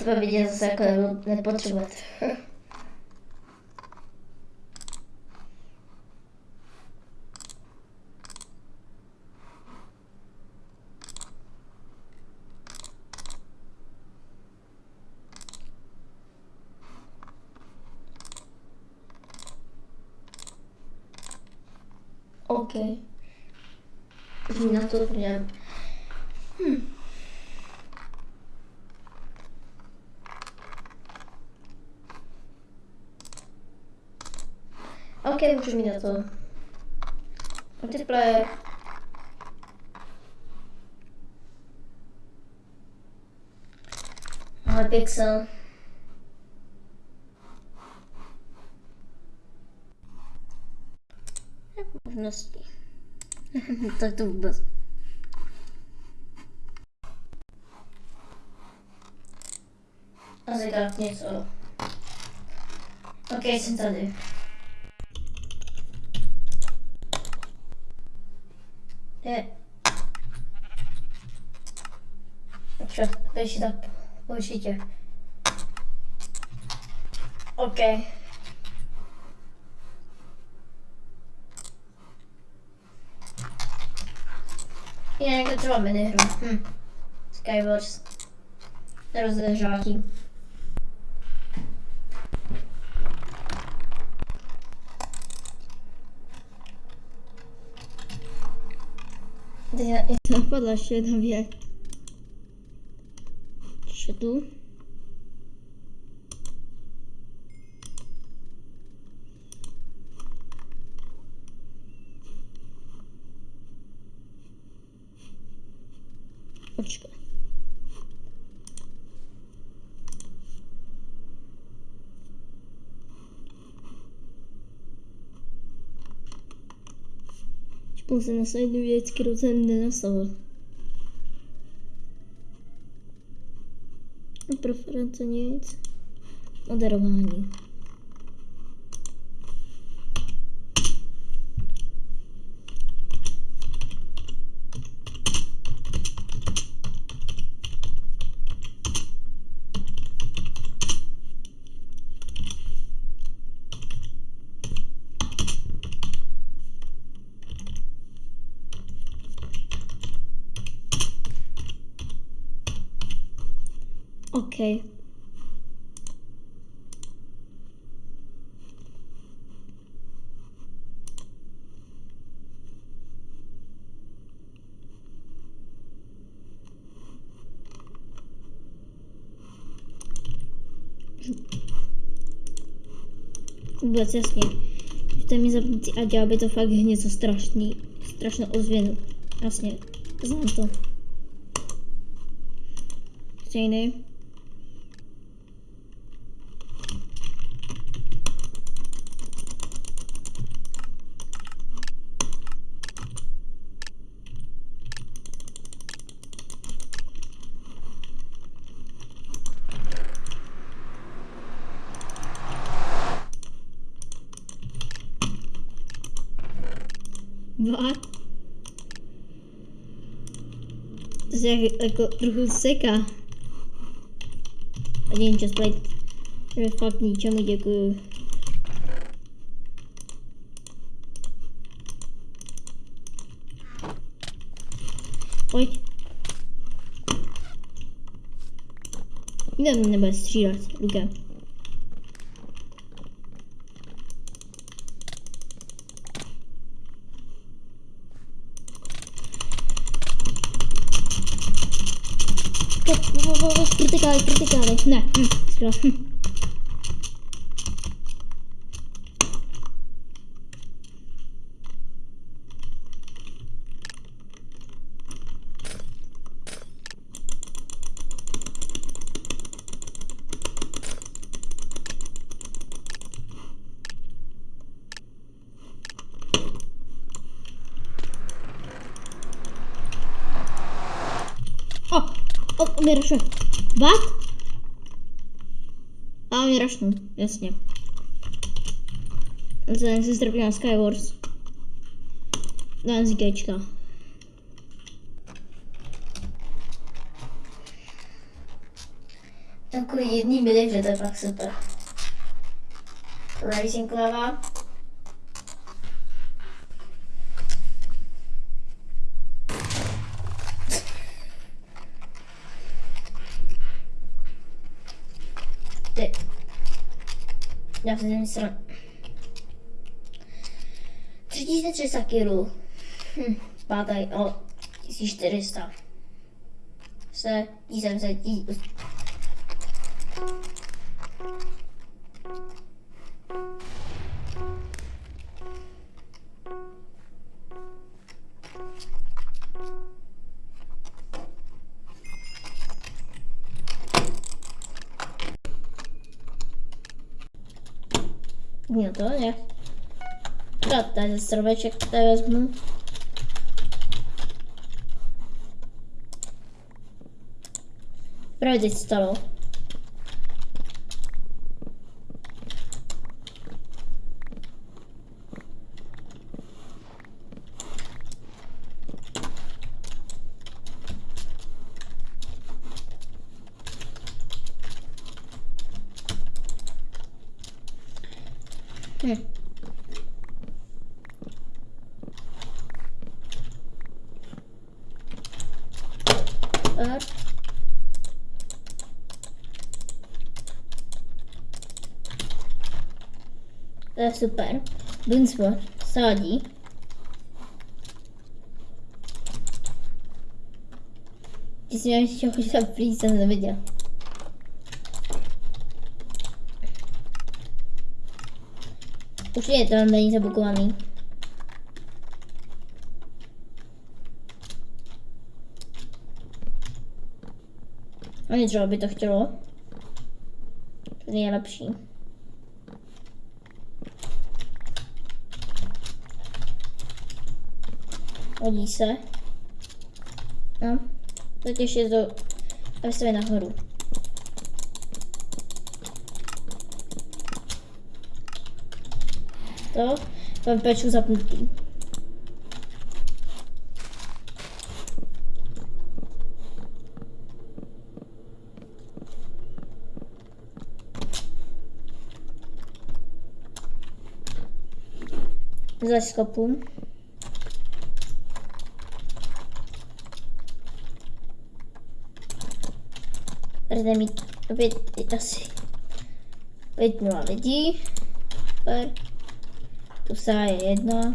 Třeba vidět zase jako ne- nepotřebujete. OK. Mi na to podívám. Hm. OK, můžu mít na to. Multiplayer. Ale pixel. Možnosti. tak to vůbec. Asi dát něco. OK, jsem tady. Je. Čo, ještě tak určitě. OK. Je někde třeba minihru. Hm. Skywars. Rozdržátí. Teď na- napadla ještě jedna věc. Čtu. Počkej. Čpul jsem na jednu věc, kterou jsem nenastavil. A preference nic. Moderování. OK. Vůbec jasně. Můžete mi zapnutí a dělal by to fakt něco strašný, strašnou ozvěnu. Jasně, znám to. Stejný. What? To se jak, jako trochu seká. A nevím, čas play. To je fakt ničemu děkuju. Pojď. Nikdo mě nebude střílet, Luka. Criticale, criticale. No, mm, no, scroll. o, mě rašuje. What? A mě rašnu, jasně. Vzhledem se strpí na Skywars. Na NZKčka. Jako jedný milihře, to je fakt super. Já se nevím sran. 3300 kg. Hm, pátaj o 1400. Se, jsem se, tí, Нет, Ні, то не. Так, далі сервечок та візьму. Пройдіть столу. Okay. Up. E, super, mnóstwo soli. Jeśli się choć tam wyjść, je to není zabukovaný. Ani třeba by to chtělo. To je lepší. Hodí se. No. Teď ještě to, aby se nahoru. To, mám peču zapnutý. Za skopu. Budete mít opět asi pět nula lidí. Super. Tu je jedna.